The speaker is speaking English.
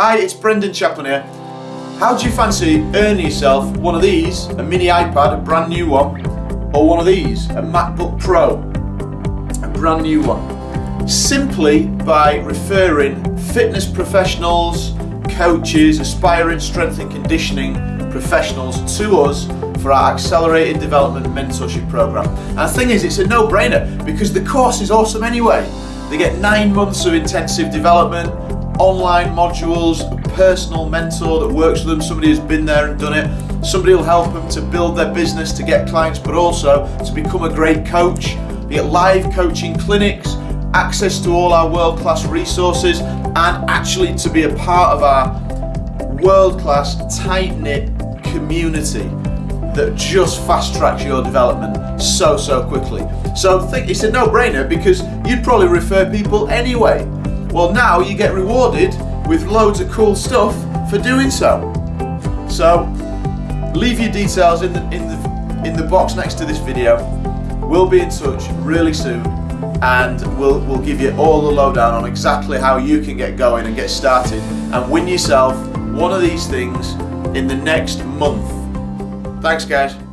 Hi, it's Brendan Chaplin here. How do you fancy earning yourself one of these, a mini iPad, a brand new one, or one of these, a MacBook Pro, a brand new one? Simply by referring fitness professionals, coaches, aspiring strength and conditioning professionals to us for our accelerated development mentorship program. And the thing is, it's a no-brainer because the course is awesome anyway. They get nine months of intensive development, online modules, a personal mentor that works with them, somebody who's been there and done it. Somebody will help them to build their business, to get clients, but also to become a great coach. You get live coaching clinics, access to all our world-class resources, and actually to be a part of our world-class, tight-knit community that just fast tracks your development so, so quickly. So think it's a no-brainer because you'd probably refer people anyway. Well now you get rewarded with loads of cool stuff for doing so. So leave your details in the, in the, in the box next to this video. We'll be in touch really soon and we'll, we'll give you all the lowdown on exactly how you can get going and get started and win yourself one of these things in the next month. Thanks guys.